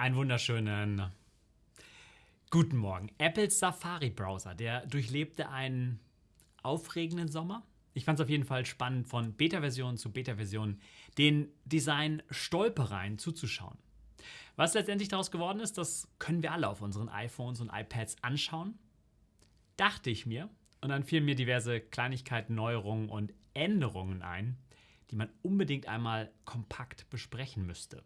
Einen wunderschönen guten Morgen. Apples Safari Browser, der durchlebte einen aufregenden Sommer. Ich fand es auf jeden Fall spannend, von Beta-Version zu Beta-Version den Design-Stolpereien zuzuschauen. Was letztendlich daraus geworden ist, das können wir alle auf unseren iPhones und iPads anschauen. Dachte ich mir. Und dann fielen mir diverse Kleinigkeiten, Neuerungen und Änderungen ein, die man unbedingt einmal kompakt besprechen müsste.